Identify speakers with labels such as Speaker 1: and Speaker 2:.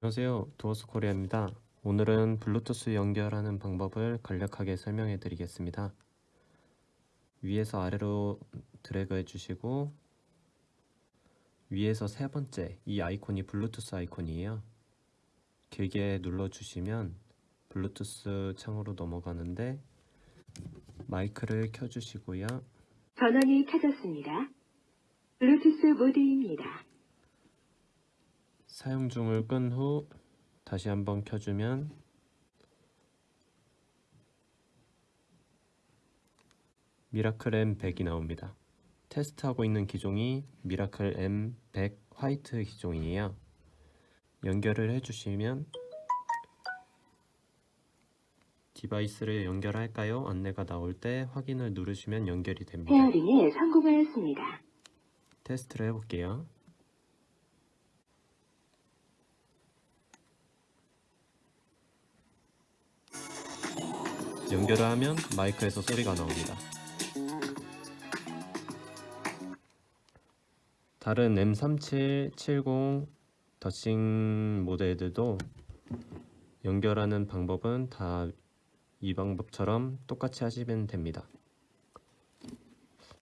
Speaker 1: 안녕하세요. 두어스 코리아입니다. 오늘은 블루투스 연결하는 방법을 간략하게 설명해 드리겠습니다. 위에서 아래로 드래그 해 주시고 위에서 세 번째 이 아이콘이 블루투스 아이콘이에요. 길게 눌러 주시면 블루투스 창으로 넘어가는데 마이크를 켜 주시고요.
Speaker 2: 전원이 켜졌습니다. 블루투스 모드입니다.
Speaker 1: 사용 중을 끈 후 다시 한번 켜주면 미라클 M100이 나옵니다. 테스트하고 있는 기종이 미라클 M100 화이트 기종이에요. 연결을 해주시면 디바이스를 연결할까요? 안내가 나올 때 확인을 누르시면 연결이 됩니다.
Speaker 2: 페어링에 성공하였습니다.
Speaker 1: 테스트를 해볼게요. 연결을 하면 마이크에서 소리가 나옵니다. 다른 M3770 더싱 모델들도 연결하는 방법은 다 이 방법처럼 똑같이 하시면 됩니다.